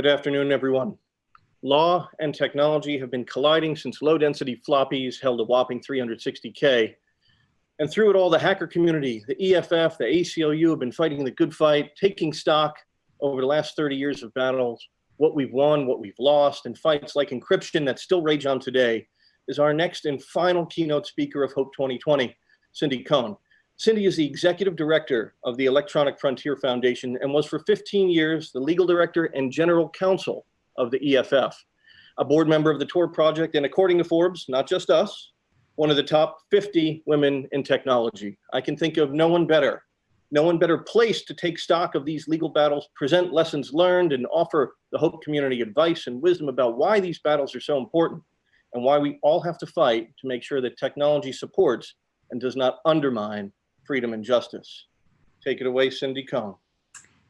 Good afternoon, everyone. Law and technology have been colliding since low density floppies held a whopping 360K. And through it all, the hacker community, the EFF, the ACLU have been fighting the good fight, taking stock over the last 30 years of battles, what we've won, what we've lost, and fights like encryption that still rage on today is our next and final keynote speaker of Hope 2020, Cindy Cohn. Cindy is the executive director of the Electronic Frontier Foundation and was for 15 years the legal director and general counsel of the EFF, a board member of the Tor Project, and according to Forbes, not just us, one of the top 50 women in technology. I can think of no one better, no one better placed to take stock of these legal battles, present lessons learned, and offer the Hope community advice and wisdom about why these battles are so important and why we all have to fight to make sure that technology supports and does not undermine freedom and justice. Take it away, Cindy Cohn.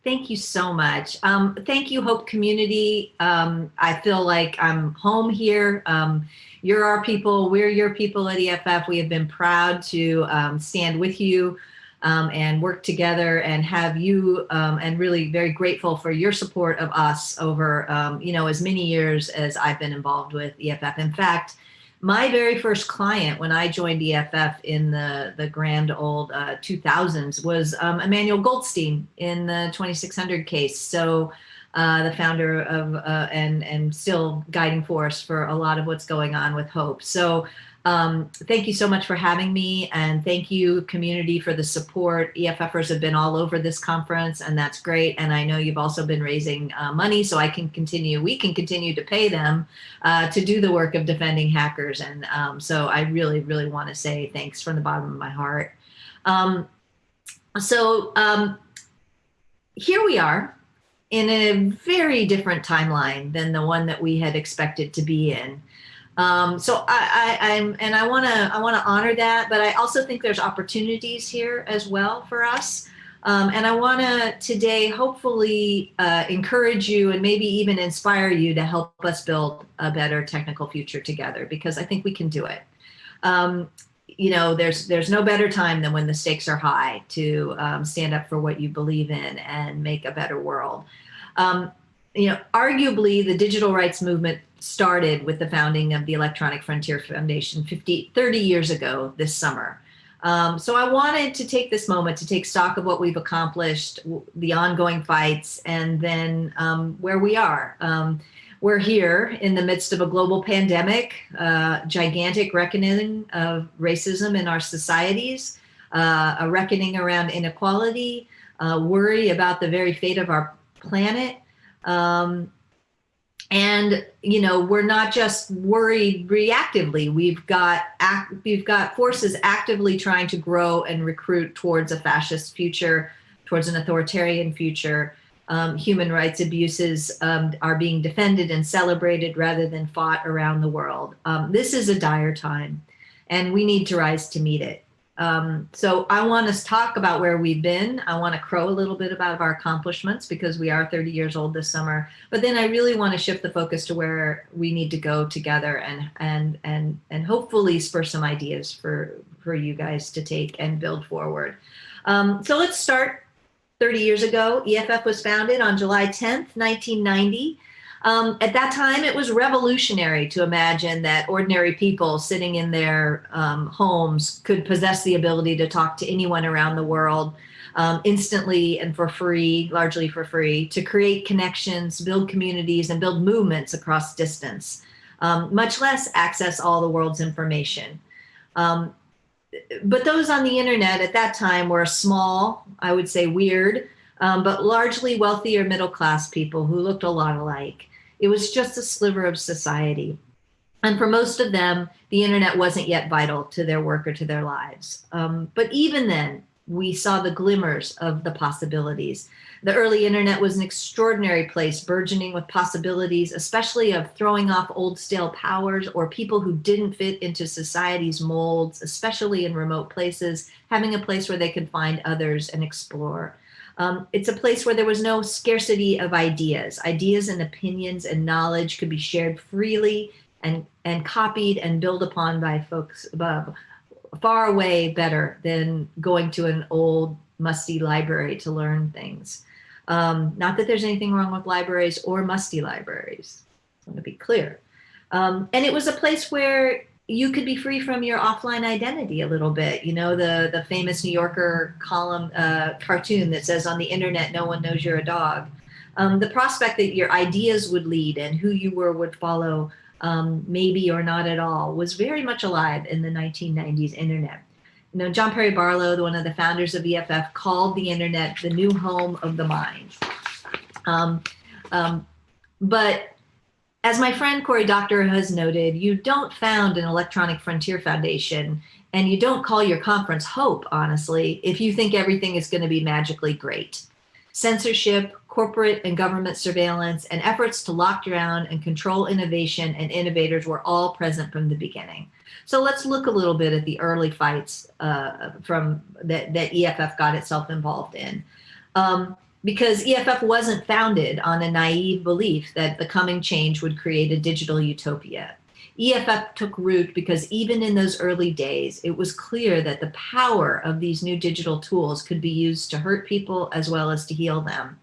Thank you so much. Um, thank you, Hope Community. Um, I feel like I'm home here. Um, you're our people, we're your people at EFF. We have been proud to um, stand with you um, and work together and have you um, and really very grateful for your support of us over, you know, as many years as I've been involved with EFF. In fact, my very first client when I joined EFF in the, the grand old uh, 2000s was um, Emmanuel Goldstein in the 2600 case. So uh, the founder of uh, and, and still guiding force for a lot of what's going on with Hope. So um, thank you so much for having me and thank you community for the support. EFFers have been all over this conference and that's great. And I know you've also been raising uh, money so I can continue, we can continue to pay them uh, to do the work of defending hackers. And um, so I really, really want to say thanks from the bottom of my heart. Um, so um, here we are in a very different timeline than the one that we had expected to be in. Um, so I, I, am and I want to I want to honor that, but I also think there's opportunities here as well for us. Um, and I want to today hopefully uh, encourage you and maybe even inspire you to help us build a better technical future together because I think we can do it. Um, you know, there's there's no better time than when the stakes are high to um, stand up for what you believe in and make a better world. Um, you know, arguably the digital rights movement started with the founding of the Electronic Frontier Foundation 50, 30 years ago this summer. Um, so I wanted to take this moment to take stock of what we've accomplished, the ongoing fights, and then um, where we are. Um, we're here in the midst of a global pandemic, uh, gigantic reckoning of racism in our societies, uh, a reckoning around inequality, uh, worry about the very fate of our planet, um, and you know we're not just worried reactively. We've got act, we've got forces actively trying to grow and recruit towards a fascist future towards an authoritarian future um, human rights abuses um, are being defended and celebrated rather than fought around the world um, this is a dire time and we need to rise to meet it um, so I want us to talk about where we've been. I want to crow a little bit about our accomplishments because we are 30 years old this summer. But then I really want to shift the focus to where we need to go together and and and and hopefully spur some ideas for for you guys to take and build forward. Um, so let's start 30 years ago. EFF was founded on July 10th, 1990. Um, at that time, it was revolutionary to imagine that ordinary people sitting in their um, homes could possess the ability to talk to anyone around the world um, instantly and for free, largely for free, to create connections, build communities, and build movements across distance, um, much less access all the world's information. Um, but those on the internet at that time were small, I would say weird, um, but largely wealthy or middle class people who looked a lot alike. It was just a sliver of society. And for most of them, the internet wasn't yet vital to their work or to their lives. Um, but even then, we saw the glimmers of the possibilities. The early internet was an extraordinary place, burgeoning with possibilities, especially of throwing off old stale powers or people who didn't fit into society's molds, especially in remote places, having a place where they could find others and explore. Um, it's a place where there was no scarcity of ideas. Ideas and opinions and knowledge could be shared freely and, and copied and built upon by folks above, far away better than going to an old musty library to learn things. Um, not that there's anything wrong with libraries or musty libraries. I want to be clear. Um, and it was a place where you could be free from your offline identity a little bit. You know, the, the famous New Yorker column uh, cartoon that says on the internet, no one knows you're a dog. Um, the prospect that your ideas would lead and who you were would follow um, maybe or not at all was very much alive in the 1990s internet. You know, John Perry Barlow, one of the founders of EFF, called the internet the new home of the mind. Um, um, but as my friend Cory Doctorow has noted, you don't found an Electronic Frontier Foundation and you don't call your conference Hope, honestly, if you think everything is going to be magically great. Censorship, corporate and government surveillance, and efforts to lock down and control innovation and innovators were all present from the beginning. So let's look a little bit at the early fights uh, from that, that EFF got itself involved in. Um, because EFF wasn't founded on a naive belief that the coming change would create a digital utopia. EFF took root because even in those early days, it was clear that the power of these new digital tools could be used to hurt people as well as to heal them.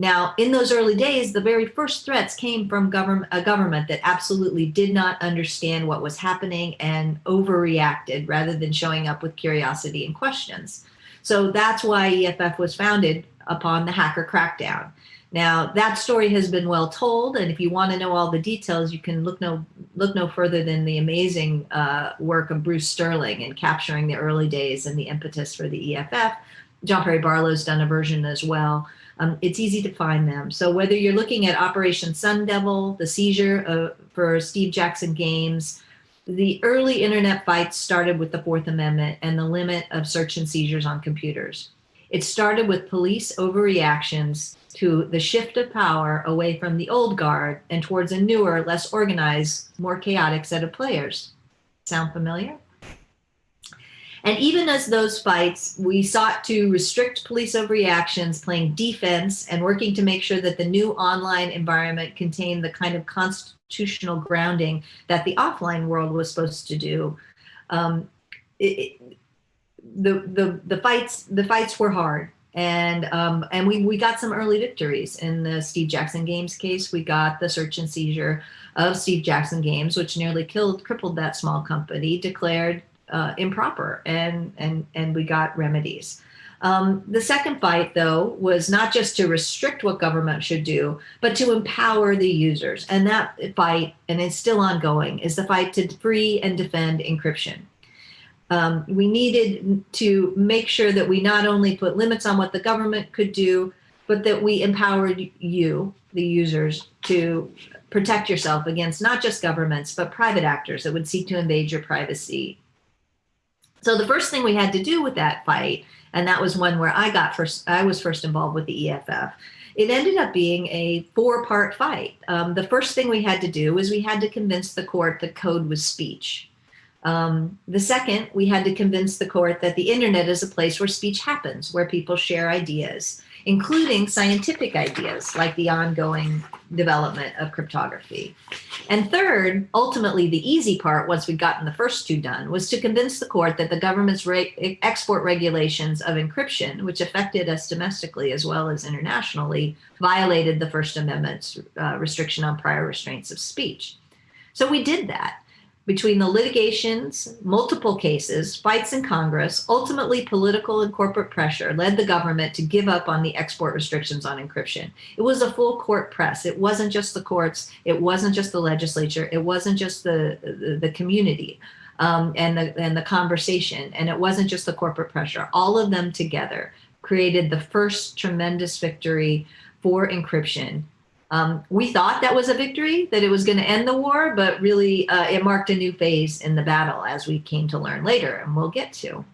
Now, in those early days, the very first threats came from a government that absolutely did not understand what was happening and overreacted rather than showing up with curiosity and questions. So that's why EFF was founded upon the hacker crackdown. Now that story has been well told, and if you want to know all the details, you can look no look no further than the amazing uh, work of Bruce Sterling in capturing the early days and the impetus for the EFF. John Perry Barlow's done a version as well. Um, it's easy to find them. So whether you're looking at Operation Sun Devil, the seizure of, for Steve Jackson Games, the early internet fights started with the Fourth Amendment and the limit of search and seizures on computers. It started with police overreactions to the shift of power away from the old guard and towards a newer, less organized, more chaotic set of players. Sound familiar? And even as those fights, we sought to restrict police overreactions, playing defense and working to make sure that the new online environment contained the kind of constitutional grounding that the offline world was supposed to do. Um, it, the, the, the fights, the fights were hard and um, and we we got some early victories in the Steve Jackson Games case. We got the search and seizure of Steve Jackson Games, which nearly killed crippled that small company, declared uh, improper, and and and we got remedies. Um, the second fight, though, was not just to restrict what government should do, but to empower the users. And that fight, and it's still ongoing, is the fight to free and defend encryption. Um, we needed to make sure that we not only put limits on what the government could do, but that we empowered you, the users, to protect yourself against not just governments, but private actors that would seek to invade your privacy. So the first thing we had to do with that fight, and that was one where I got first, I was first involved with the EFF, it ended up being a four part fight. Um, the first thing we had to do was we had to convince the court that code was speech. Um, the second, we had to convince the court that the internet is a place where speech happens, where people share ideas, including scientific ideas like the ongoing development of cryptography. And third, ultimately the easy part, once we'd gotten the first two done, was to convince the court that the government's export regulations of encryption, which affected us domestically as well as internationally, violated the First Amendment's uh, restriction on prior restraints of speech. So we did that between the litigations, multiple cases, fights in Congress, ultimately political and corporate pressure led the government to give up on the export restrictions on encryption. It was a full court press. It wasn't just the courts. It wasn't just the legislature. It wasn't just the, the, the community um, and, the, and the conversation. And it wasn't just the corporate pressure. All of them together created the first tremendous victory for encryption um, we thought that was a victory, that it was going to end the war, but really uh, it marked a new phase in the battle as we came to learn later, and we'll get to.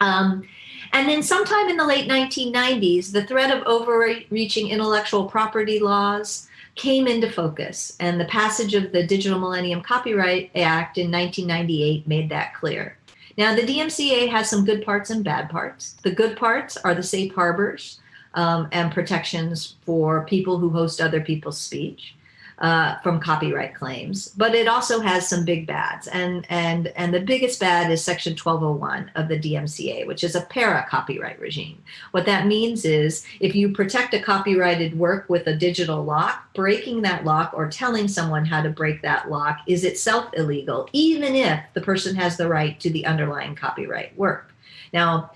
Um, and then sometime in the late 1990s, the threat of overreaching intellectual property laws came into focus, and the passage of the Digital Millennium Copyright Act in 1998 made that clear. Now, the DMCA has some good parts and bad parts. The good parts are the safe harbors, um, and protections for people who host other people's speech. uh, from copyright claims, but it also has some big bads. And, and, and the biggest bad is Section 1201 of the DMCA, which is a para copyright regime. What that means is if you protect a copyrighted work with a digital lock, breaking that lock or telling someone how to break that lock is itself illegal, even if the person has the right to the underlying copyright work. Now,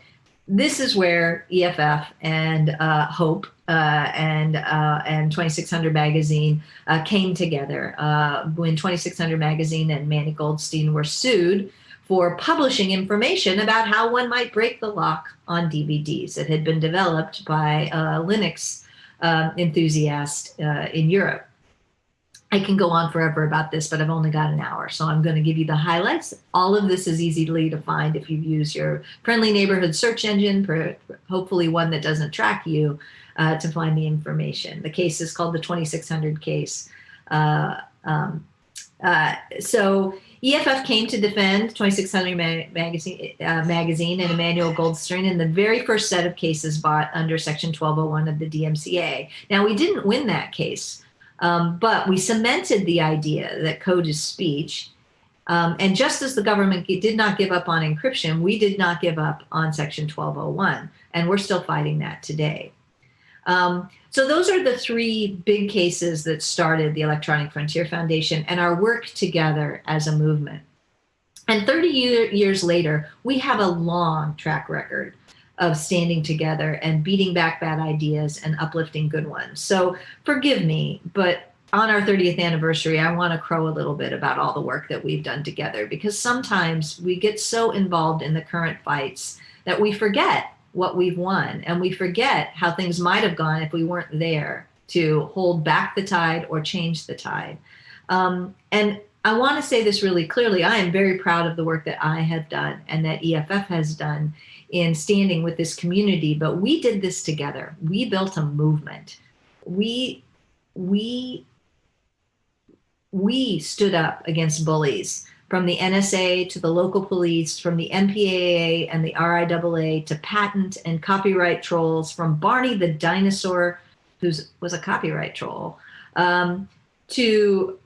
this is where EFF and uh, Hope uh, and uh, and 2600 magazine uh, came together uh, when 2600 magazine and Manny Goldstein were sued for publishing information about how one might break the lock on DVDs. It had been developed by a Linux um, enthusiast uh, in Europe. I can go on forever about this, but I've only got an hour, so I'm going to give you the highlights. All of this is easily to find if you use your friendly neighborhood search engine, hopefully one that doesn't track you, uh, to find the information. The case is called the 2600 case. Uh, um, uh, so EFF came to defend 2600 ma magazine, uh, magazine and Emmanuel Goldstein in the very first set of cases bought under Section 1201 of the DMCA. Now, we didn't win that case. Um, but we cemented the idea that code is speech. Um, and just as the government did not give up on encryption, we did not give up on Section 1201. And we're still fighting that today. Um, so those are the three big cases that started the Electronic Frontier Foundation and our work together as a movement. And 30 year, years later, we have a long track record of standing together and beating back bad ideas and uplifting good ones. So forgive me, but on our 30th anniversary, I want to crow a little bit about all the work that we've done together because sometimes we get so involved in the current fights that we forget what we've won and we forget how things might have gone if we weren't there to hold back the tide or change the tide. Um, and I want to say this really clearly. I am very proud of the work that I have done and that EFF has done in standing with this community, but we did this together. We built a movement. We, we, we stood up against bullies from the NSA to the local police, from the MPAA and the RIAA to patent and copyright trolls, from Barney the dinosaur, who was a copyright troll, um, to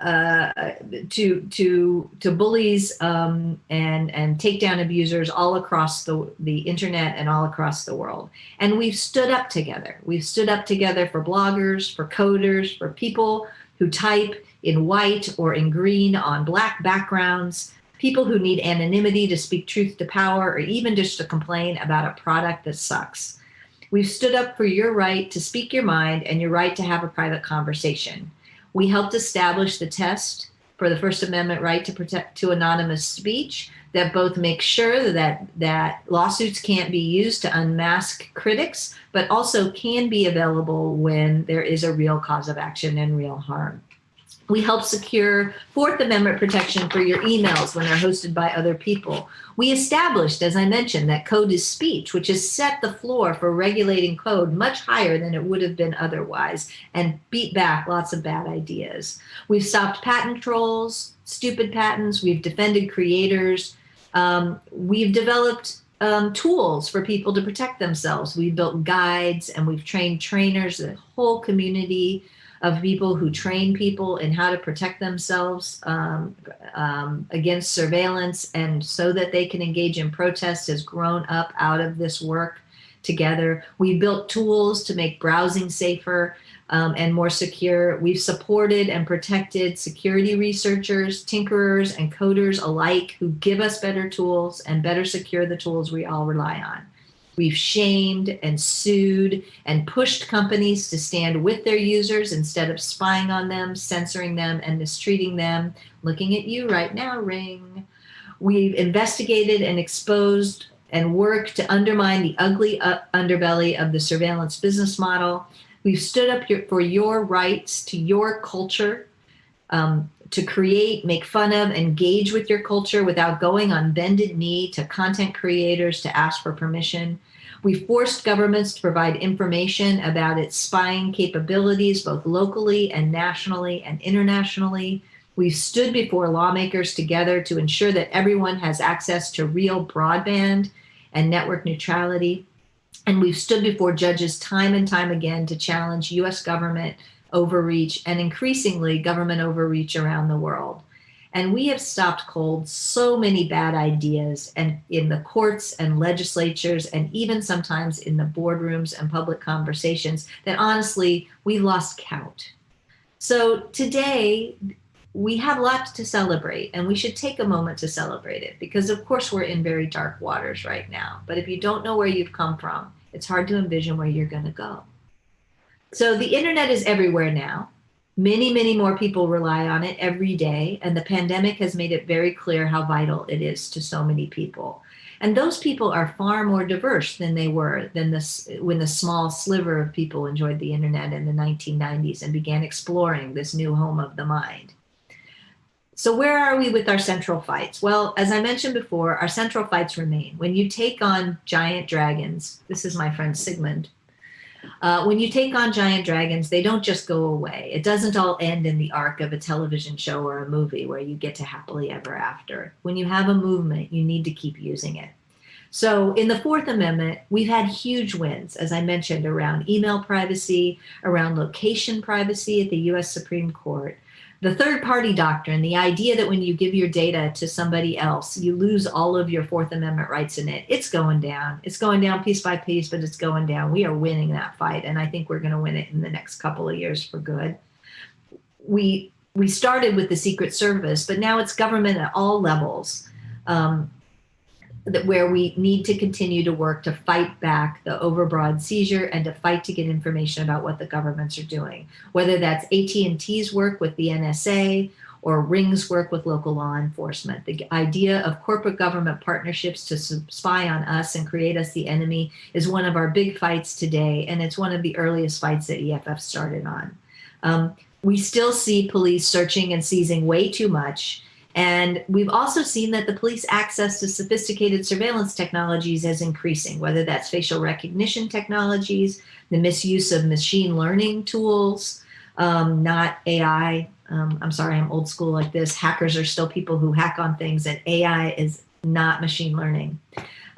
uh, to to to bullies um, and and takedown abusers all across the the internet and all across the world. And we've stood up together. We've stood up together for bloggers, for coders, for people who type in white or in green on black backgrounds, people who need anonymity to speak truth to power, or even just to complain about a product that sucks. We've stood up for your right to speak your mind and your right to have a private conversation. We helped establish the test for the First Amendment right to protect to anonymous speech that both make sure that that lawsuits can't be used to unmask critics, but also can be available when there is a real cause of action and real harm. We help secure Fourth Amendment protection for your emails when they're hosted by other people. We established, as I mentioned, that code is speech, which has set the floor for regulating code much higher than it would have been otherwise and beat back lots of bad ideas. We've stopped patent trolls, stupid patents. We've defended creators. Um, we've developed um, tools for people to protect themselves. We've built guides and we've trained trainers, the whole community of people who train people in how to protect themselves um, um, against surveillance and so that they can engage in protest has grown up out of this work together. We built tools to make browsing safer um, and more secure. We've supported and protected security researchers, tinkerers, and coders alike who give us better tools and better secure the tools we all rely on. We've shamed and sued and pushed companies to stand with their users instead of spying on them, censoring them, and mistreating them. Looking at you right now, Ring. We've investigated and exposed and worked to undermine the ugly uh, underbelly of the surveillance business model. We've stood up for your rights to your culture, um, to create, make fun of, engage with your culture without going on bended knee to content creators to ask for permission. We forced governments to provide information about its spying capabilities, both locally and nationally and internationally. We've stood before lawmakers together to ensure that everyone has access to real broadband and network neutrality. And we've stood before judges time and time again to challenge US government overreach and increasingly government overreach around the world. And we have stopped cold so many bad ideas and in the courts and legislatures and even sometimes in the boardrooms and public conversations that honestly, we lost count. So today, we have lots to celebrate and we should take a moment to celebrate it because of course we're in very dark waters right now. But if you don't know where you've come from, it's hard to envision where you're gonna go. So the internet is everywhere now. Many, many more people rely on it every day. And the pandemic has made it very clear how vital it is to so many people. And those people are far more diverse than they were than this when the small sliver of people enjoyed the internet in the 1990s and began exploring this new home of the mind. So where are we with our central fights? Well, as I mentioned before, our central fights remain. When you take on giant dragons, this is my friend Sigmund, uh, when you take on giant dragons, they don't just go away. It doesn't all end in the arc of a television show or a movie where you get to happily ever after. When you have a movement, you need to keep using it. So in the Fourth Amendment, we've had huge wins, as I mentioned, around email privacy, around location privacy at the US Supreme Court, the third party doctrine, the idea that when you give your data to somebody else, you lose all of your Fourth Amendment rights in it, it's going down. It's going down piece by piece, but it's going down. We are winning that fight. And I think we're going to win it in the next couple of years for good. We, we started with the Secret Service, but now it's government at all levels. Um, that where we need to continue to work to fight back the overbroad seizure and to fight to get information about what the governments are doing, whether that's AT&T's work with the NSA or Ring's work with local law enforcement. The idea of corporate government partnerships to spy on us and create us the enemy is one of our big fights today, and it's one of the earliest fights that EFF started on. Um, we still see police searching and seizing way too much, and we've also seen that the police access to sophisticated surveillance technologies is increasing, whether that's facial recognition technologies, the misuse of machine learning tools, um, not AI. Um, I'm sorry, I'm old school like this. Hackers are still people who hack on things and AI is not machine learning.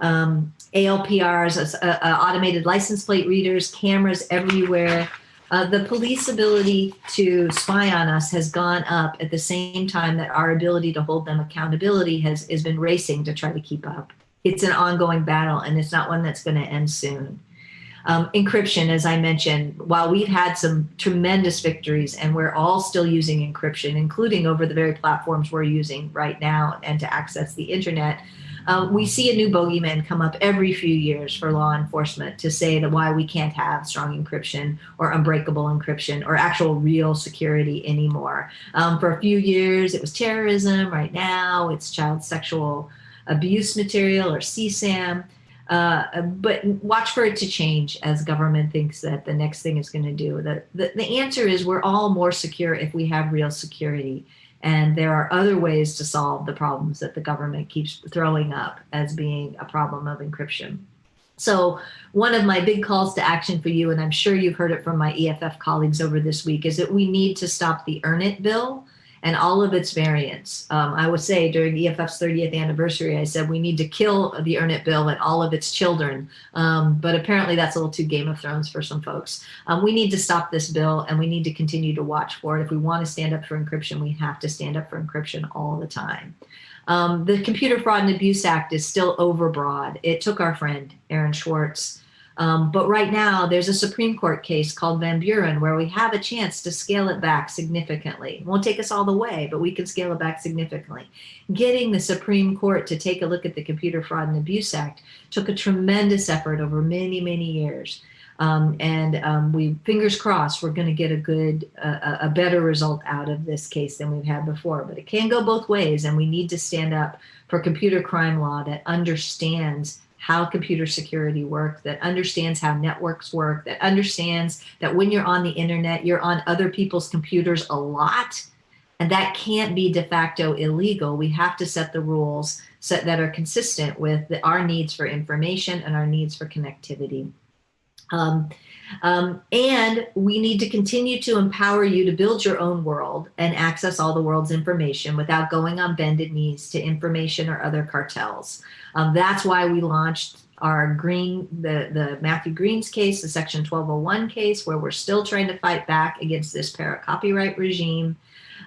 Um, ALPRs, uh, uh, automated license plate readers, cameras everywhere, uh, the police ability to spy on us has gone up at the same time that our ability to hold them accountability has, has been racing to try to keep up. It's an ongoing battle and it's not one that's going to end soon. Um, encryption, as I mentioned, while we've had some tremendous victories and we're all still using encryption, including over the very platforms we're using right now and to access the internet, um, we see a new bogeyman come up every few years for law enforcement to say that why we can't have strong encryption or unbreakable encryption or actual real security anymore. Um, for a few years, it was terrorism. Right now, it's child sexual abuse material or CSAM. Uh, but watch for it to change as government thinks that the next thing is going to do. The, the, the answer is we're all more secure if we have real security. And there are other ways to solve the problems that the government keeps throwing up as being a problem of encryption. So one of my big calls to action for you, and I'm sure you've heard it from my EFF colleagues over this week, is that we need to stop the Earn It bill and all of its variants. Um, I would say during EFF's 30th anniversary, I said we need to kill the Earn It bill and all of its children. Um, but apparently that's a little too Game of Thrones for some folks. Um, we need to stop this bill and we need to continue to watch for it. If we want to stand up for encryption, we have to stand up for encryption all the time. Um, the Computer Fraud and Abuse Act is still overbroad. It took our friend Aaron Swartz um, but right now, there's a Supreme Court case called Van Buren where we have a chance to scale it back significantly. It won't take us all the way, but we can scale it back significantly. Getting the Supreme Court to take a look at the Computer Fraud and Abuse Act took a tremendous effort over many, many years. Um, and um, we fingers crossed we're going to get a good uh, a better result out of this case than we've had before but it can go both ways and we need to stand up for computer crime law that understands how computer security work, that understands how networks work, that understands that when you're on the internet, you're on other people's computers a lot. And that can't be de facto illegal. We have to set the rules set that are consistent with the, our needs for information and our needs for connectivity. Um, um, and we need to continue to empower you to build your own world and access all the world's information without going on bended knees to information or other cartels. Um, that's why we launched our Green, the, the Matthew Green's case, the Section 1201 case, where we're still trying to fight back against this para copyright regime.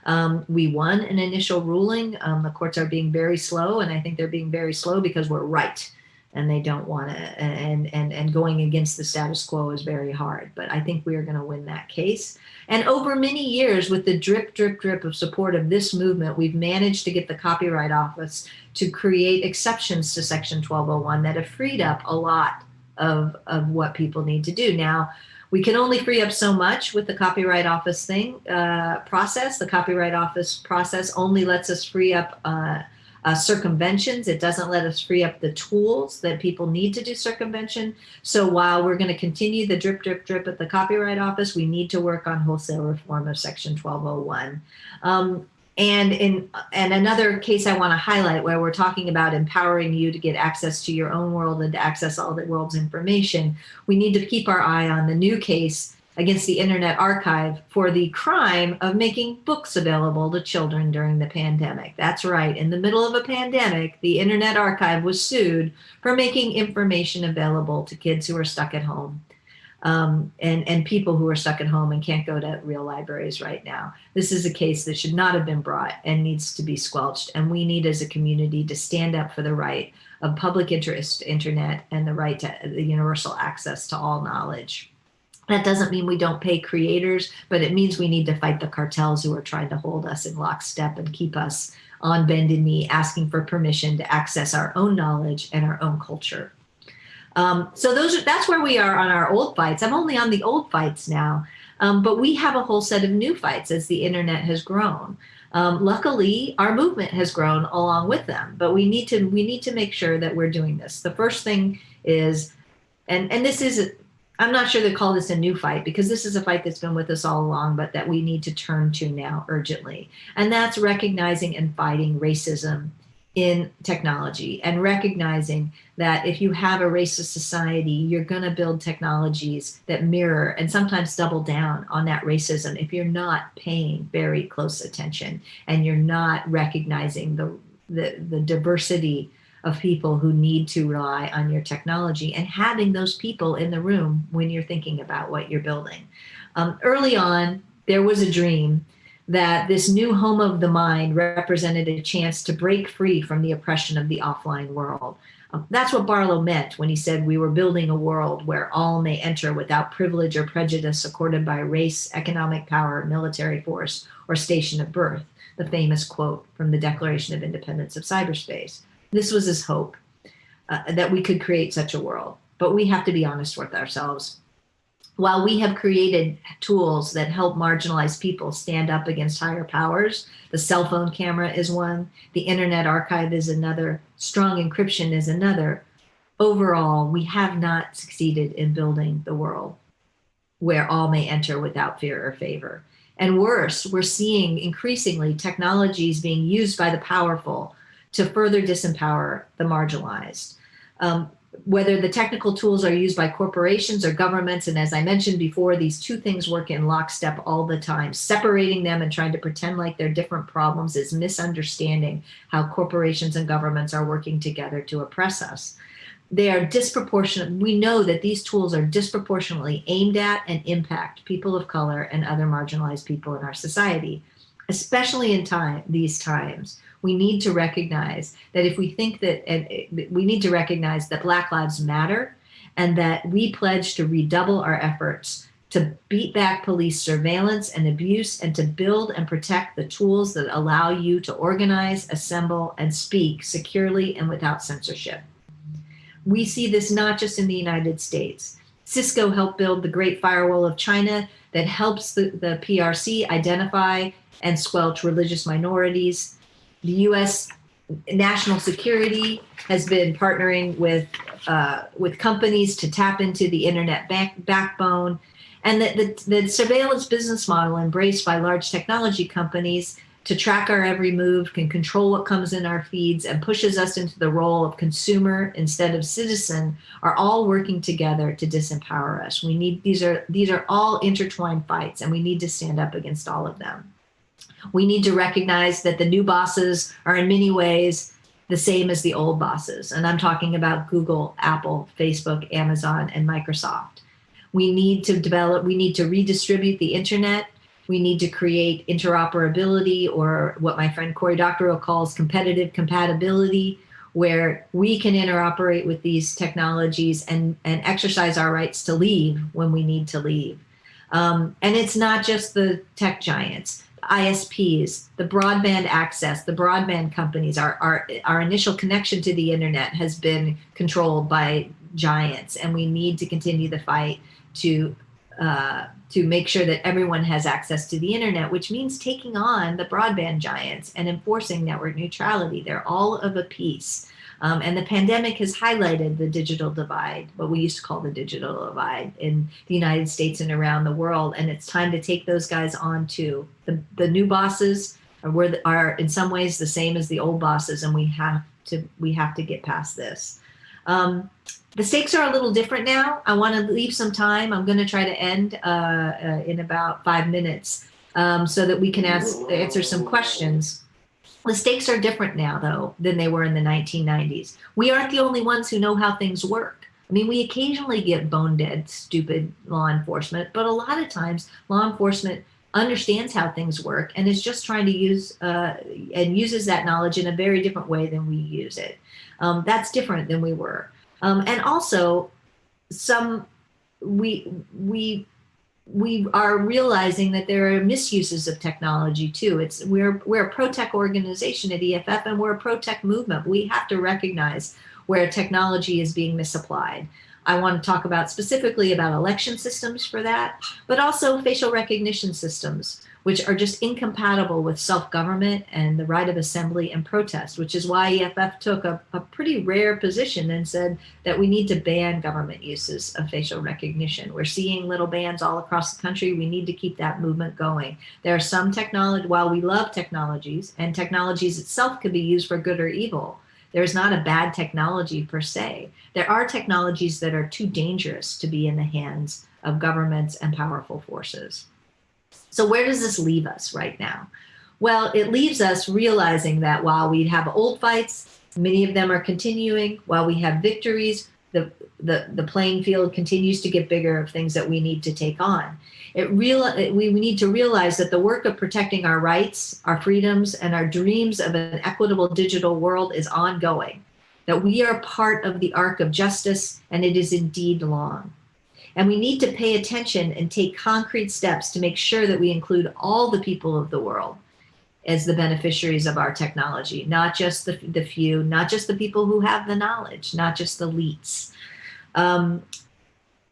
Um, we won an initial ruling. Um, the courts are being very slow, and I think they're being very slow because we're right and they don't want to and and and going against the status quo is very hard but i think we are going to win that case. And over many years with the drip drip drip of support of this movement we've managed to get the copyright office to create exceptions to section 1201 that have freed up a lot of of what people need to do. Now we can only free up so much with the copyright office thing uh, process. The copyright office process only lets us free up uh, uh, circumventions. It doesn't let us free up the tools that people need to do circumvention. So while we're going to continue the drip, drip, drip at the Copyright Office, we need to work on wholesale reform of Section 1201. Um, and in and another case I want to highlight where we're talking about empowering you to get access to your own world and to access all the world's information, we need to keep our eye on the new case against the Internet Archive for the crime of making books available to children during the pandemic. That's right. In the middle of a pandemic, the Internet Archive was sued for making information available to kids who are stuck at home. Um, and, and people who are stuck at home and can't go to real libraries right now. This is a case that should not have been brought and needs to be squelched. And we need as a community to stand up for the right of public interest internet and the right to the universal access to all knowledge. That doesn't mean we don't pay creators, but it means we need to fight the cartels who are trying to hold us in lockstep and keep us on bended knee, asking for permission to access our own knowledge and our own culture. Um, so those are, that's where we are on our old fights. I'm only on the old fights now, um, but we have a whole set of new fights as the internet has grown. Um, luckily, our movement has grown along with them, but we need to we need to make sure that we're doing this. The first thing is, and and this is I'm not sure they call this a new fight because this is a fight that's been with us all along, but that we need to turn to now urgently. And that's recognizing and fighting racism in technology and recognizing that if you have a racist society, you're going to build technologies that mirror and sometimes double down on that racism if you're not paying very close attention and you're not recognizing the, the, the diversity of people who need to rely on your technology and having those people in the room when you're thinking about what you're building. Um, early on, there was a dream that this new home of the mind represented a chance to break free from the oppression of the offline world. Um, that's what Barlow meant when he said we were building a world where all may enter without privilege or prejudice accorded by race, economic power, military force, or station of birth, the famous quote from the Declaration of Independence of Cyberspace. This was his hope uh, that we could create such a world. But we have to be honest with ourselves. While we have created tools that help marginalized people stand up against higher powers, the cell phone camera is one, the internet archive is another, strong encryption is another. Overall, we have not succeeded in building the world where all may enter without fear or favor. And worse, we're seeing increasingly technologies being used by the powerful to further disempower the marginalized. Um, whether the technical tools are used by corporations or governments, and as I mentioned before, these two things work in lockstep all the time. Separating them and trying to pretend like they're different problems is misunderstanding how corporations and governments are working together to oppress us. They are disproportionate. We know that these tools are disproportionately aimed at and impact people of color and other marginalized people in our society, especially in time these times we need to recognize that if we think that, and eh, we need to recognize that Black Lives Matter and that we pledge to redouble our efforts to beat back police surveillance and abuse and to build and protect the tools that allow you to organize, assemble, and speak securely and without censorship. We see this not just in the United States. Cisco helped build the Great Firewall of China that helps the, the PRC identify and squelch religious minorities the U.S. national security has been partnering with uh, with companies to tap into the internet back, backbone, and that the, the surveillance business model embraced by large technology companies to track our every move, can control what comes in our feeds, and pushes us into the role of consumer instead of citizen, are all working together to disempower us. We need these are these are all intertwined fights, and we need to stand up against all of them. We need to recognize that the new bosses are in many ways the same as the old bosses. And I'm talking about Google, Apple, Facebook, Amazon, and Microsoft. We need to develop, we need to redistribute the internet. We need to create interoperability or what my friend Cory Doctorow calls competitive compatibility, where we can interoperate with these technologies and, and exercise our rights to leave when we need to leave. Um, and it's not just the tech giants. ISPs, the broadband access, the broadband companies, our, our, our initial connection to the internet has been controlled by giants and we need to continue the fight to uh, to make sure that everyone has access to the internet, which means taking on the broadband giants and enforcing network neutrality. They're all of a piece. Um, and the pandemic has highlighted the digital divide, what we used to call the digital divide in the United States and around the world. And it's time to take those guys on too. The, the new bosses are, are in some ways the same as the old bosses and we have to, we have to get past this. Um, the stakes are a little different now. I want to leave some time. I'm going to try to end uh, uh, in about five minutes um, so that we can ask, answer some questions. The stakes are different now, though, than they were in the 1990s. We aren't the only ones who know how things work. I mean, we occasionally get bone dead, stupid law enforcement, but a lot of times law enforcement understands how things work and is just trying to use uh, and uses that knowledge in a very different way than we use it. Um, that's different than we were. Um, and also, some we we we are realizing that there are misuses of technology too. It's we're we're a pro-tech organization at EFF and we're a pro-tech movement. We have to recognize where technology is being misapplied. I want to talk about specifically about election systems for that, but also facial recognition systems which are just incompatible with self-government and the right of assembly and protest, which is why EFF took a, a, pretty rare position and said that we need to ban government uses of facial recognition. We're seeing little bans all across the country. We need to keep that movement going. There are some technology, while we love technologies, and technologies itself could be used for good or evil, there's not a bad technology per se. There are technologies that are too dangerous to be in the hands of governments and powerful forces. So where does this leave us right now? Well, it leaves us realizing that while we have old fights, many of them are continuing, while we have victories, the, the, the playing field continues to get bigger of things that we need to take on. It real, we, we need to realize that the work of protecting our rights, our freedoms, and our dreams of an equitable digital world is ongoing, that we are part of the arc of justice, and it is indeed long. And we need to pay attention and take concrete steps to make sure that we include all the people of the world as the beneficiaries of our technology, not just the, the few, not just the people who have the knowledge, not just the elites. Um,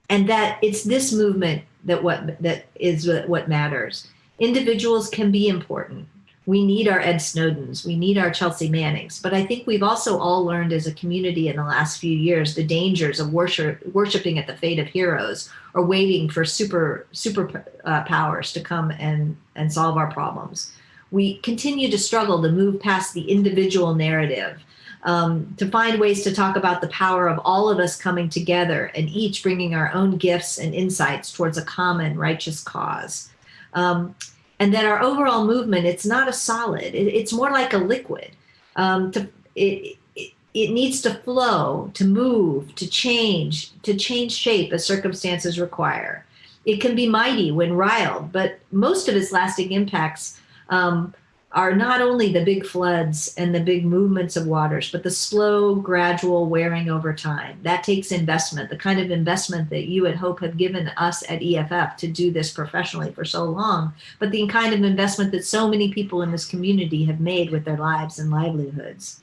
and that it's this movement that what that is what matters. Individuals can be important we need our Ed Snowdens, we need our Chelsea Mannings, but I think we've also all learned as a community in the last few years the dangers of worship, worshiping at the fate of heroes or waiting for super super uh, powers to come and, and solve our problems. We continue to struggle to move past the individual narrative, um, to find ways to talk about the power of all of us coming together and each bringing our own gifts and insights towards a common righteous cause. Um, and that our overall movement, it's not a solid, it, it's more like a liquid. Um, to, it, it, it needs to flow, to move, to change, to change shape as circumstances require. It can be mighty when riled, but most of its lasting impacts um, are not only the big floods and the big movements of waters, but the slow, gradual wearing over time. That takes investment, the kind of investment that you at Hope have given us at EFF to do this professionally for so long, but the kind of investment that so many people in this community have made with their lives and livelihoods.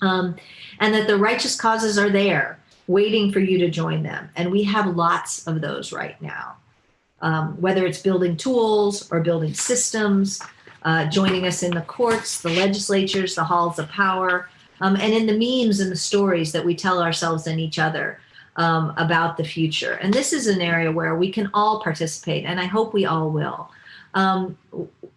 Um, and that the righteous causes are there waiting for you to join them. And we have lots of those right now. Um, whether it's building tools or building systems, uh, joining us in the courts, the legislatures, the halls of power, um, and in the memes and the stories that we tell ourselves and each other um, about the future. And this is an area where we can all participate, and I hope we all will. Um,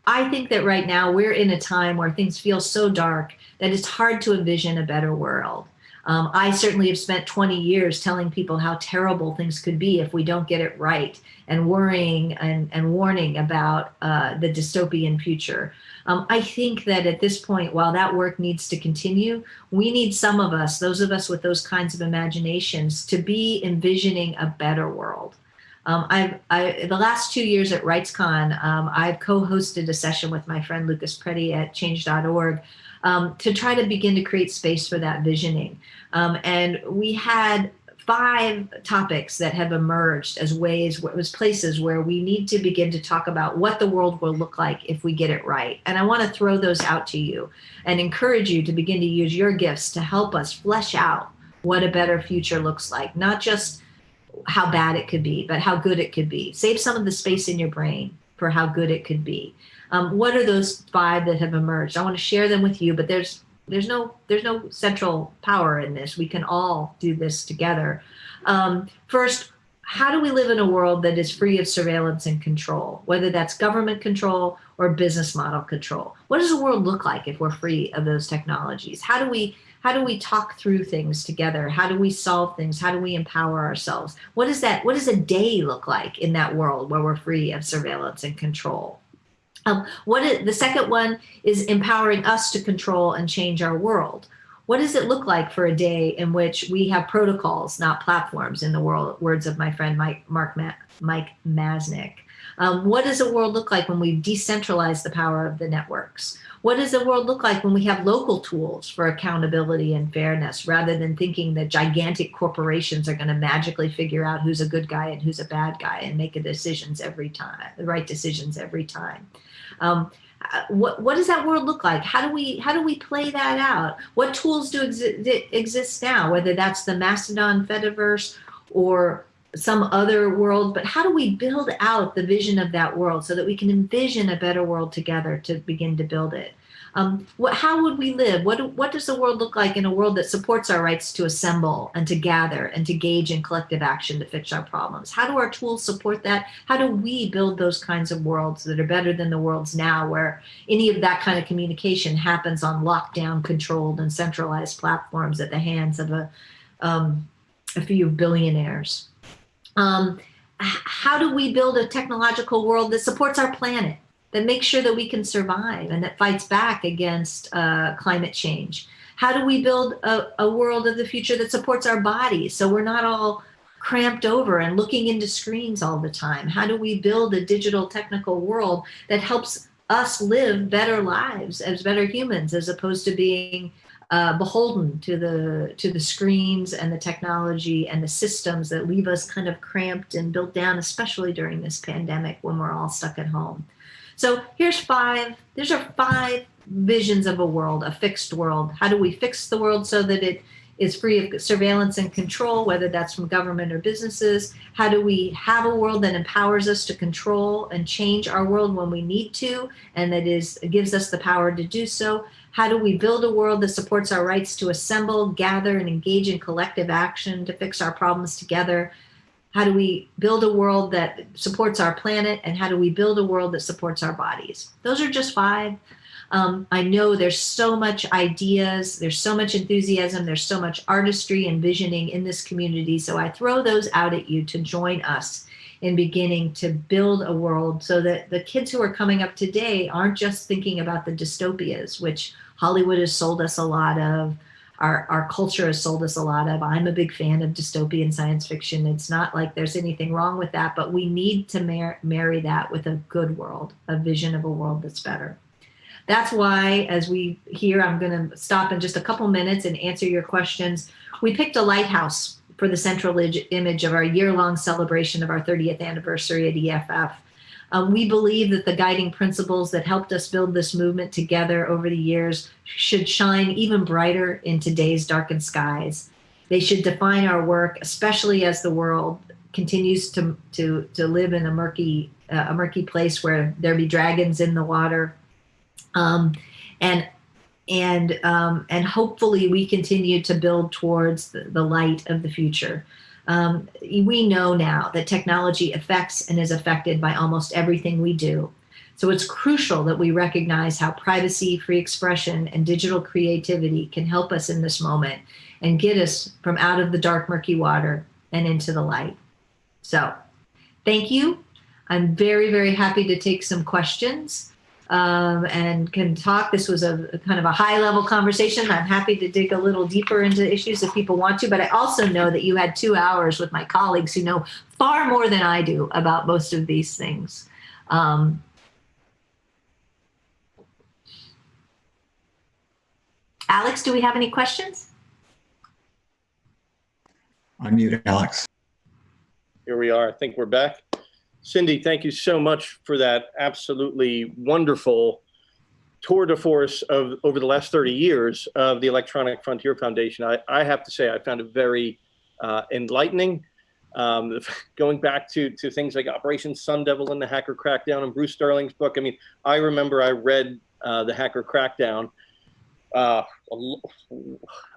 I think that right now we're in a time where things feel so dark that it's hard to envision a better world. Um, I certainly have spent 20 years telling people how terrible things could be if we don't get it right and worrying and, and warning about uh, the dystopian future. Um, I think that at this point, while that work needs to continue, we need some of us, those of us with those kinds of imaginations, to be envisioning a better world. Um, I've, I, the last two years at RightsCon, um, I've co-hosted a session with my friend Lucas Preddy at change.org um, to try to begin to create space for that visioning. Um, and we had five topics that have emerged as ways, as places where we need to begin to talk about what the world will look like if we get it right. And I want to throw those out to you and encourage you to begin to use your gifts to help us flesh out what a better future looks like, not just how bad it could be, but how good it could be. Save some of the space in your brain for how good it could be. Um, what are those five that have emerged? I want to share them with you, but there's there's no there's no central power in this. We can all do this together. Um, first, how do we live in a world that is free of surveillance and control, whether that's government control or business model control? What does the world look like if we're free of those technologies? How do we how do we talk through things together? How do we solve things? How do we empower ourselves? What does that, what does a day look like in that world where we're free of surveillance and control? Um, what is, the second one is empowering us to control and change our world. What does it look like for a day in which we have protocols, not platforms, in the world, words of my friend Mike, Mark Ma Mike Masnick? Um, what does the world look like when we've decentralized the power of the networks? What does the world look like when we have local tools for accountability and fairness rather than thinking that gigantic corporations are going to magically figure out who's a good guy and who's a bad guy and make the decisions every time, the right decisions every time? Um, uh, what, what does that world look like? How do we how do we play that out? What tools do exi exist now, whether that's the Mastodon Fediverse or some other world, but how do we build out the vision of that world so that we can envision a better world together to begin to build it? Um, what, how would we live? What, what does the world look like in a world that supports our rights to assemble and to gather and to gauge in collective action to fix our problems? How do our tools support that? How do we build those kinds of worlds that are better than the worlds now where any of that kind of communication happens on lockdown controlled and centralized platforms at the hands of a, um, a few billionaires? Um, how do we build a technological world that supports our planet, that makes sure that we can survive and that fights back against uh, climate change? How do we build a, a world of the future that supports our bodies so we're not all cramped over and looking into screens all the time? How do we build a digital technical world that helps us live better lives as better humans as opposed to being uh, beholden to the to the screens and the technology and the systems that leave us kind of cramped and built down, especially during this pandemic when we're all stuck at home. So here's five, these are five visions of a world, a fixed world. How do we fix the world so that it is free of surveillance and control, whether that's from government or businesses? How do we have a world that empowers us to control and change our world when we need to, and that is gives us the power to do so? How do we build a world that supports our rights to assemble, gather, and engage in collective action to fix our problems together? How do we build a world that supports our planet? And how do we build a world that supports our bodies? Those are just five. Um, I know there's so much ideas, there's so much enthusiasm, there's so much artistry and visioning in this community. So I throw those out at you to join us in beginning to build a world so that the kids who are coming up today aren't just thinking about the dystopias, which Hollywood has sold us a lot of, our, our culture has sold us a lot of. I'm a big fan of dystopian science fiction. It's not like there's anything wrong with that, but we need to mar marry that with a good world, a vision of a world that's better. That's why, as we here, I'm going to stop in just a couple minutes and answer your questions. We picked a lighthouse for the central image of our year-long celebration of our 30th anniversary at EFF. Um, we believe that the guiding principles that helped us build this movement together over the years should shine even brighter in today's darkened skies. They should define our work, especially as the world continues to, to, to live in a murky, uh, a murky place where there be dragons in the water. Um, and and um, and hopefully we continue to build towards the, the light of the future. Um, we know now that technology affects and is affected by almost everything we do. So it's crucial that we recognize how privacy, free expression, and digital creativity can help us in this moment and get us from out of the dark, murky water and into the light. So thank you. I'm very, very happy to take some questions um, and can talk. This was a, a, kind of a high level conversation. I'm happy to dig a little deeper into issues if people want to, but I also know that you had two hours with my colleagues who know far more than I do about most of these things. Um, Alex, do we have any questions? Unmute Alex. Here we are. I think we're back. Cindy, thank you so much for that absolutely wonderful tour de force of over the last 30 years of the Electronic Frontier Foundation. I, I have to say, I found it very uh, enlightening. Um, going back to, to things like Operation Sun Devil and the Hacker Crackdown and Bruce Sterling's book. I mean, I remember I read uh, the Hacker Crackdown. Uh,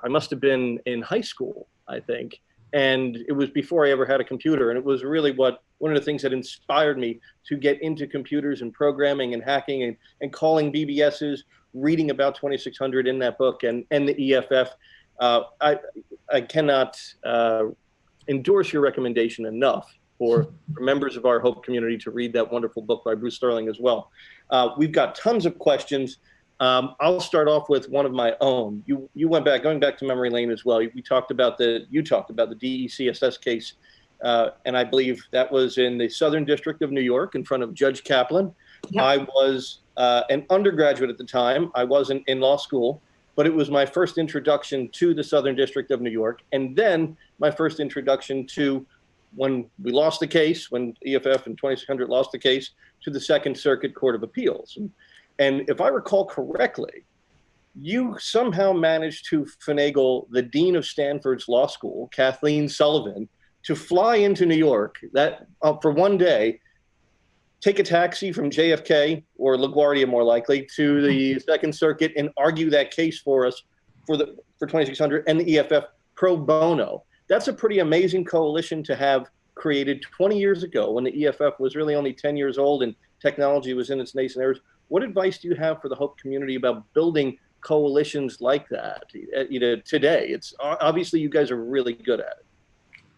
I must have been in high school, I think and it was before I ever had a computer. And it was really what one of the things that inspired me to get into computers and programming and hacking and, and calling BBSs, reading about 2600 in that book and, and the EFF. Uh, I, I cannot uh, endorse your recommendation enough for, for, members of our Hope community to read that wonderful book by Bruce Sterling as well. Uh, we've got tons of questions. Um, I'll start off with one of my own. You you went back, going back to memory lane as well. We talked about the you talked about the DeCSS case, uh, and I believe that was in the Southern District of New York in front of Judge Kaplan. Yep. I was uh, an undergraduate at the time. I wasn't in law school, but it was my first introduction to the Southern District of New York, and then my first introduction to when we lost the case, when EFF and 2600 lost the case, to the Second Circuit Court of Appeals. And, and if I recall correctly, you somehow managed to finagle the dean of Stanford's law school, Kathleen Sullivan, to fly into New York that uh, for one day, take a taxi from JFK or LaGuardia more likely to the Second Circuit and argue that case for us for the for 2600 and the EFF pro bono. That's a pretty amazing coalition to have created 20 years ago when the EFF was really only 10 years old and technology was in its nascent years. What advice do you have for the Hope community about building coalitions like that? You know, today, it's obviously you guys are really good at it.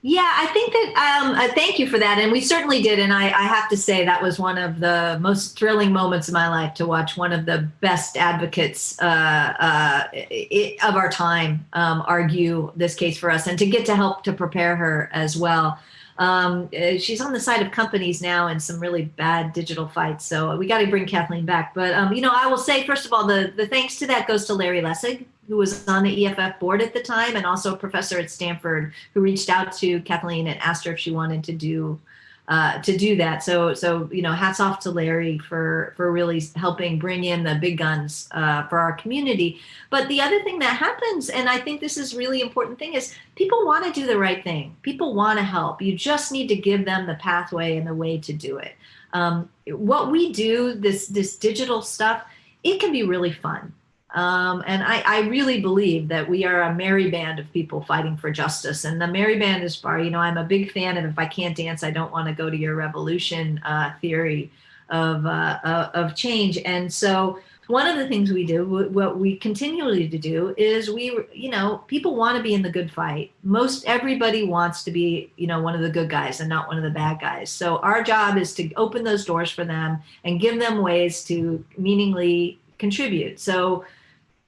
Yeah, I think that, um, uh, thank you for that. And we certainly did. And I, I, have to say that was one of the most thrilling moments of my life to watch one of the best advocates uh, uh, it, of our time um, argue this case for us and to get to help to prepare her as well. Um, uh, she's on the side of companies now in some really bad digital fights. So we got to bring Kathleen back. But, um, you know, I will say, first of all, the, the thanks to that goes to Larry Lessig, who was on the EFF board at the time, and also a professor at Stanford who reached out to Kathleen and asked her if she wanted to do uh, to do that. So, so you know, hats off to Larry for for really helping bring in the big guns uh, for our community. But the other thing that happens, and I think this is really important thing, is people want to do the right thing. People want to help. You just need to give them the pathway and the way to do it. Um, what we do, this this digital stuff, it can be really fun. Um, and I, I, really believe that we are a merry band of people fighting for justice. And the merry band is far, you know, I'm a big fan of if I can't dance, I don't want to go to your revolution uh, theory of, uh, uh, of change. And so one of the things we do, what we continually to do is we, you know, people want to be in the good fight. Most everybody wants to be, you know, one of the good guys and not one of the bad guys. So our job is to open those doors for them and give them ways to meaningly contribute. So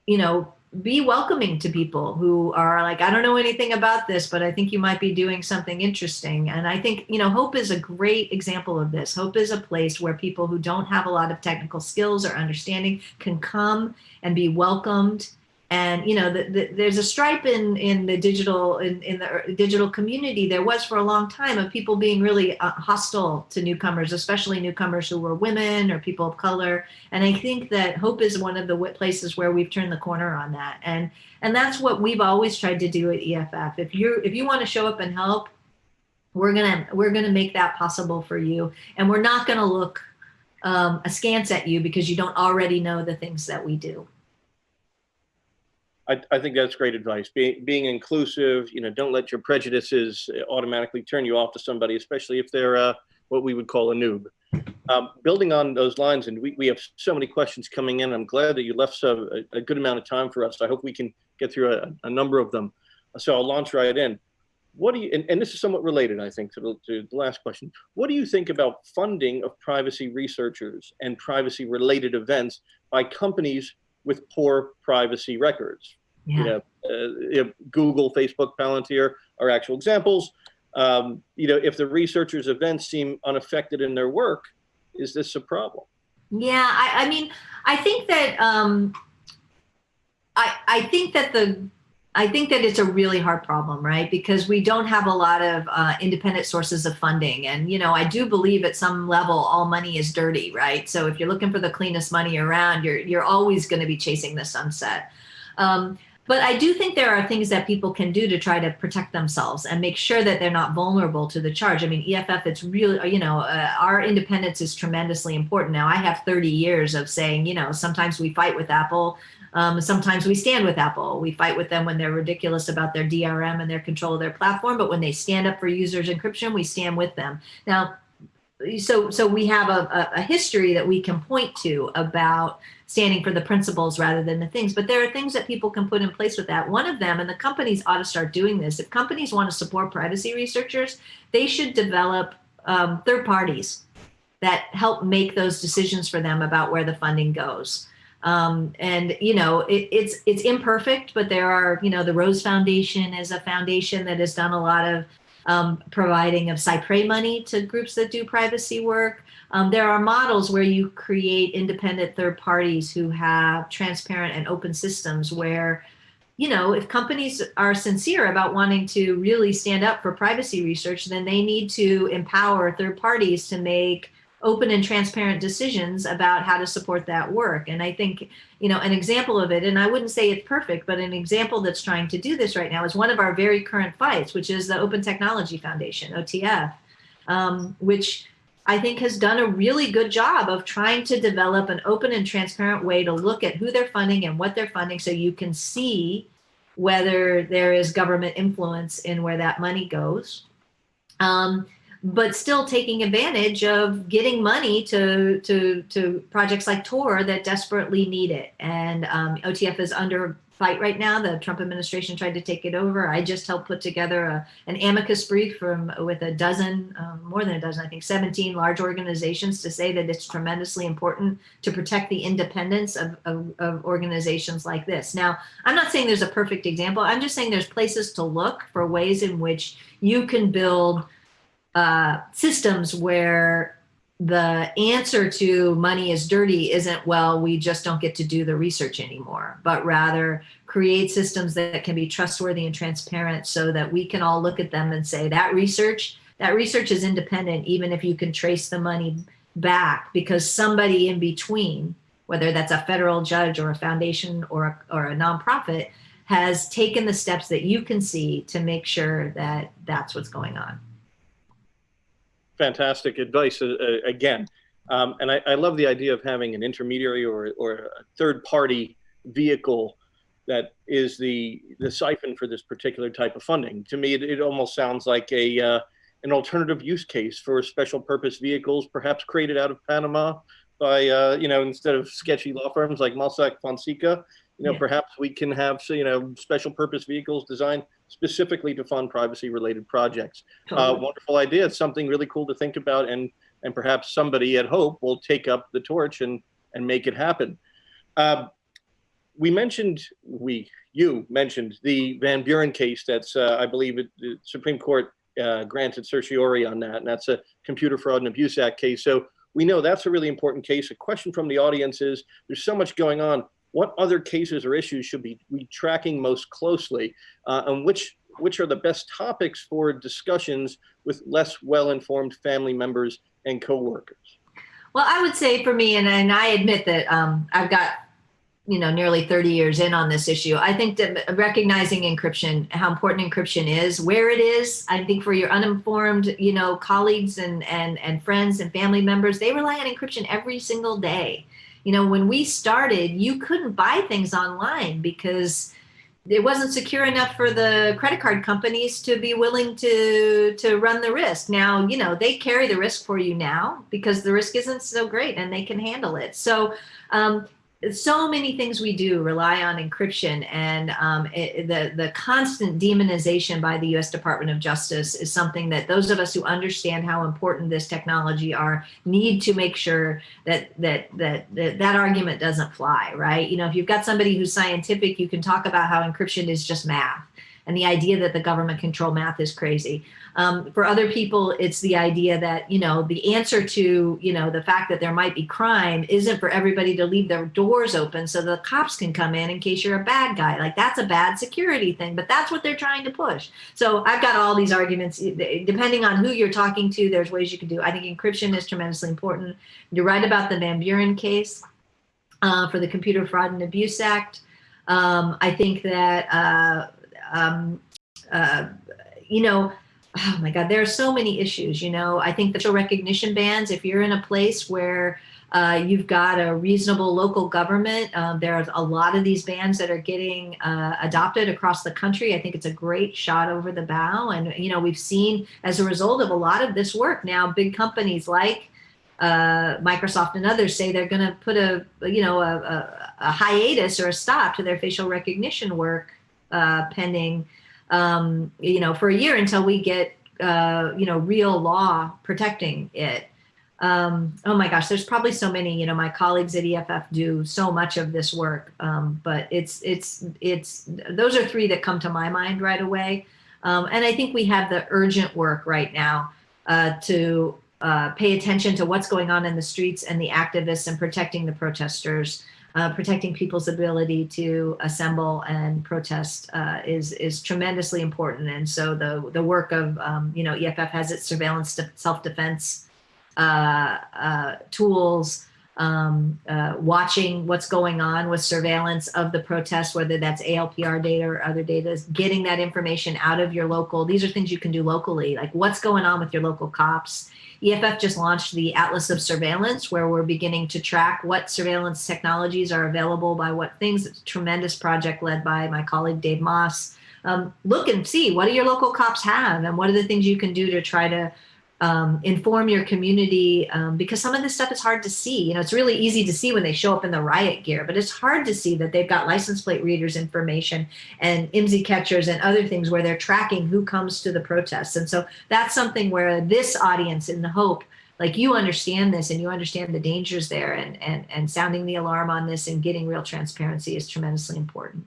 you know, be welcoming to people who are like, I don't know anything about this, but I think you might be doing something interesting. And I think, you know, Hope is a great example of this. Hope is a place where people who don't have a lot of technical skills or understanding can come and be welcomed and you know the, the, there's a stripe in in the digital in, in the digital community there was for a long time of people being really uh, hostile to newcomers especially newcomers who were women or people of color. And i think that hope is one of the places where we've turned the corner on that. And and that's what we've always tried to do at eff if you if you want to show up and help we're gonna we're gonna make that possible for you. And we're not gonna look um, askance at you because you don't already know the things that we do I, I think that's great advice. Being being inclusive, you know, don't let your prejudices automatically turn you off to somebody, especially if they're uh, what we would call a noob. Um, building on those lines, and we, we have so many questions coming in. I'm glad that you left so, a, a good amount of time for us. I hope we can get through a, a number of them. So I'll launch right in. What do you, and, and this is somewhat related, I think, to the, to the last question. What do you think about funding of privacy researchers and privacy related events by companies with poor privacy records? Yeah. You know, uh, you know, Google, Facebook, Palantir are actual examples. Um, you know, if the researchers' events seem unaffected in their work, is this a problem? Yeah, I, I mean, I think that um, I I think that the I think that it's a really hard problem, right? Because we don't have a lot of uh, independent sources of funding, and you know, I do believe at some level all money is dirty, right? So if you're looking for the cleanest money around, you're you're always going to be chasing the sunset. Um, but I do think there are things that people can do to try to protect themselves and make sure that they're not vulnerable to the charge. I mean, EFF, it's really, you know, uh, our independence is tremendously important. Now, I have 30 years of saying, you know, sometimes we fight with Apple. Um, sometimes we stand with Apple. We fight with them when they're ridiculous about their DRM and their control of their platform. But when they stand up for users encryption, we stand with them. Now, so so we have a, a history that we can point to about standing for the principles rather than the things but there are things that people can put in place with that one of them and the companies ought to start doing this if companies want to support privacy researchers they should develop um, third parties that help make those decisions for them about where the funding goes um, and you know it, it's it's imperfect but there are you know the rose foundation is a foundation that has done a lot of um, providing of cy pres money to groups that do privacy work. Um, there are models where you create independent third parties who have transparent and open systems where, you know, if companies are sincere about wanting to really stand up for privacy research, then they need to empower third parties to make open and transparent decisions about how to support that work. And I think, you know, an example of it, and I wouldn't say it's perfect, but an example that's trying to do this right now is one of our very current fights, which is the Open Technology Foundation, OTF, um, which I think has done a really good job of trying to develop an open and transparent way to look at who they're funding and what they're funding so you can see whether there is government influence in where that money goes. Um, but still taking advantage of getting money to to to projects like Tor that desperately need it. And um, OTF is under fight right now. The Trump administration tried to take it over. I just helped put together a, an amicus brief from with a dozen, um, more than a dozen, I think 17 large organizations to say that it's tremendously important to protect the independence of, of, of organizations like this. Now, I'm not saying there's a perfect example. I'm just saying there's places to look for ways in which you can build uh, systems where the answer to money is dirty isn't, well, we just don't get to do the research anymore, but rather create systems that can be trustworthy and transparent so that we can all look at them and say that research, that research is independent, even if you can trace the money back because somebody in between, whether that's a federal judge or a foundation or a, or a nonprofit, has taken the steps that you can see to make sure that that's what's going on fantastic advice uh, uh, again. Um, and I, I, love the idea of having an intermediary or, or a third party vehicle that is the the siphon for this particular type of funding. To me, it, it almost sounds like a uh, an alternative use case for special purpose vehicles, perhaps created out of Panama by uh, you know instead of sketchy law firms like Mossack Fonseca. You know, yeah. perhaps we can have you know special purpose vehicles designed specifically to fund privacy related projects. Uh. Wonderful idea. It's something really cool to think about and, and perhaps somebody at Hope will take up the torch and, and make it happen. Uh, we mentioned, we, you mentioned the Van Buren case that's, uh, I believe it, the Supreme Court uh, granted certiorari on that, and that's a Computer Fraud and Abuse Act case. So we know that's a really important case. A question from the audience is, there's so much going on what other cases or issues should be we tracking most closely, uh, and which which are the best topics for discussions with less well-informed family members and coworkers? Well, I would say for me, and, and I admit that um, I've got you know nearly 30 years in on this issue i think that recognizing encryption how important encryption is where it is i think for your uninformed you know colleagues and and and friends and family members they rely on encryption every single day you know, when we started, you couldn't buy things online because it wasn't secure enough for the credit card companies to be willing to to run the risk. Now, you know, they carry the risk for you now because the risk isn't so great and they can handle it. So um, so many things we do rely on encryption and um, it, the, the constant demonization by the US Department of Justice is something that those of us who understand how important this technology are need to make sure that, that, that, that, that argument doesn't fly, right? You know, if you've got somebody who's scientific, you can talk about how encryption is just math and the idea that the government control math is crazy. Um, for other people, it's the idea that, you know, the answer to, you know, the fact that there might be crime isn't for everybody to leave their doors open so the cops can come in in case you're a bad guy. Like that's a bad security thing, but that's what they're trying to push. So I've got all these arguments, depending on who you're talking to, there's ways you can do. I think encryption is tremendously important. You're right about the Van Buren case uh, for the Computer Fraud and Abuse Act. Um, I think that, uh, um, uh, you know, oh my God, there are so many issues, you know, I think the facial recognition bans, if you're in a place where uh, you've got a reasonable local government. there are a lot of these bans that are getting uh, adopted across the country. I think it's a great shot over the bow. And, you know, we've seen as a result of a lot of this work now, big companies like uh, Microsoft and others say they're going to put a, you know, a, a, a, hiatus or a stop to their facial recognition work uh, pending um, you know, for a year until we get, uh, you know, real law protecting it. Um, oh my gosh, there's probably so many, you know, my colleagues at EFF do so much of this work, um, but it's, it's, it's, those are three that come to my mind right away. Um, and I think we have the urgent work right now uh, to uh, pay attention to what's going on in the streets and the activists and protecting the protesters uh, protecting people's ability to assemble and protest uh, is is tremendously important. And so the the work of um, you know EFF has its surveillance self defense uh, uh, tools. Um, uh, watching what's going on with surveillance of the protests, whether that's ALPR data or other data, getting that information out of your local. These are things you can do locally, like what's going on with your local cops EFF just launched the Atlas of Surveillance, where we're beginning to track what surveillance technologies are available by what things. It's a tremendous project led by my colleague, Dave Maass. Um, look and see what do your local cops have and what are the things you can do to try to um, inform your community um, because some of this stuff is hard to see. You know, it's really easy to see when they show up in the riot gear, but it's hard to see that they've got license plate readers information and IMSI catchers and other things where they're tracking who comes to the protests. And so that's something where this audience in the hope like you understand this and you understand the dangers there and, and, and sounding the alarm on this and getting real transparency is tremendously important.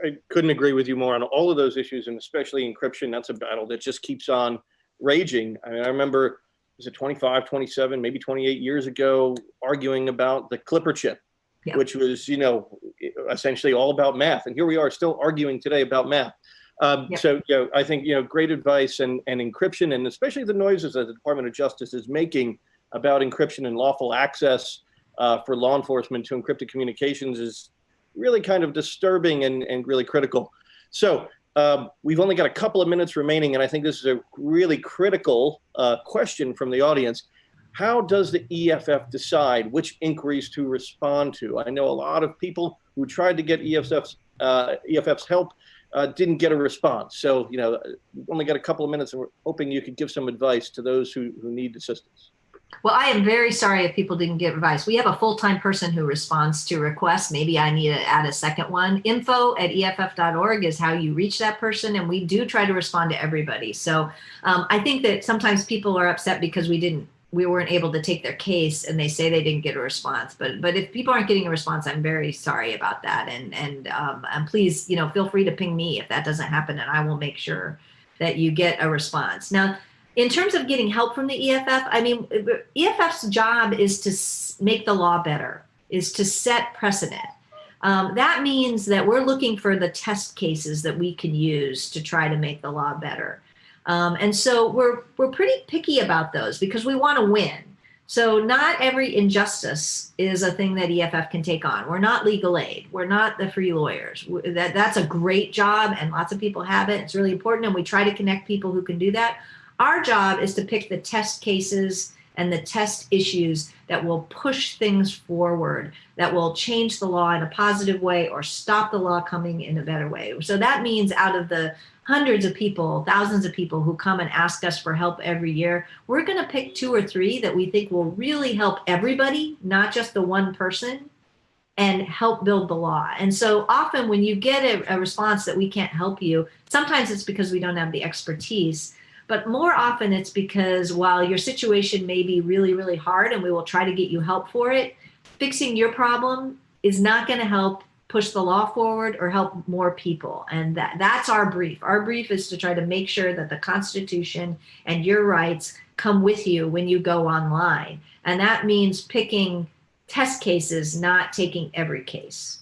I couldn't agree with you more on all of those issues and especially encryption. That's a battle that just keeps on raging. I mean, I remember, was it 25, 27, maybe 28 years ago, arguing about the Clipper chip, yeah. which was, you know, essentially all about math. And here we are still arguing today about math. Um, yeah. So, you know, I think, you know, great advice and, and encryption, and especially the noises that the Department of Justice is making about encryption and lawful access uh, for law enforcement to encrypted communications is really kind of disturbing and, and really critical. So um, we've only got a couple of minutes remaining, and I think this is a really critical uh, question from the audience. How does the EFF decide which inquiries to respond to? I know a lot of people who tried to get EFF's, uh, EFF's help uh, didn't get a response. So, you know, we've only got a couple of minutes, and we're hoping you could give some advice to those who, who need assistance. Well, I am very sorry if people didn't get advice. We have a full-time person who responds to requests. Maybe I need to add a second one. Info at EFF.org is how you reach that person. And we do try to respond to everybody. So um, I think that sometimes people are upset because we didn't we weren't able to take their case and they say they didn't get a response. But but if people aren't getting a response, I'm very sorry about that. And and um, and please, you know, feel free to ping me if that doesn't happen and I will make sure that you get a response. Now, in terms of getting help from the EFF, I mean, EFF's job is to make the law better, is to set precedent. Um, that means that we're looking for the test cases that we can use to try to make the law better. Um, and so we're, we're pretty picky about those because we want to win. So not every injustice is a thing that EFF can take on. We're not legal aid. We're not the free lawyers. That, that's a great job and lots of people have it. It's really important and we try to connect people who can do that. Our job is to pick the test cases and the test issues that will push things forward, that will change the law in a positive way or stop the law coming in a better way. So that means out of the hundreds of people, thousands of people who come and ask us for help every year, we're going to pick two or three that we think will really help everybody, not just the one person and help build the law. And so often when you get a, a, response that we can't help you, sometimes it's because we don't have the expertise, but more often it's because while your situation may be really, really hard and we will try to get you help for it, fixing your problem is not gonna help push the law forward or help more people. And that, that's our brief. Our brief is to try to make sure that the Constitution and your rights come with you when you go online. And that means picking test cases, not taking every case.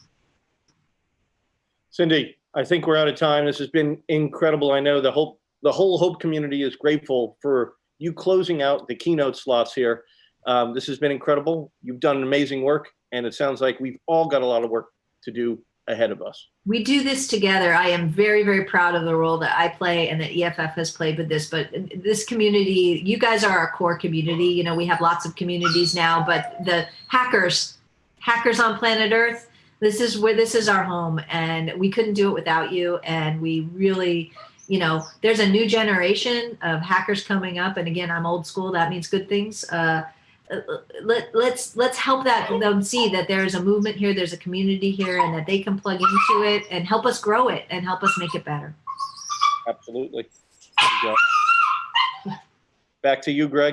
Cindy, I think we're out of time. This has been incredible. I know the whole the whole Hope community is grateful for you closing out the keynote slots here. Um, this has been incredible. You've done amazing work, and it sounds like we've all got a lot of work to do ahead of us. We do this together. I am very, very proud of the role that I play and that EFF has played with this. But this community, you guys are our core community. You know, we have lots of communities now, but the hackers, hackers on planet Earth, this is where this is our home, and we couldn't do it without you. And we really, you know, there's a new generation of hackers coming up. And again, I'm old school. That means good things. Uh, let, let's let's help that them see that there's a movement here, there's a community here, and that they can plug into it and help us grow it and help us make it better. Absolutely. Back to you, Greg.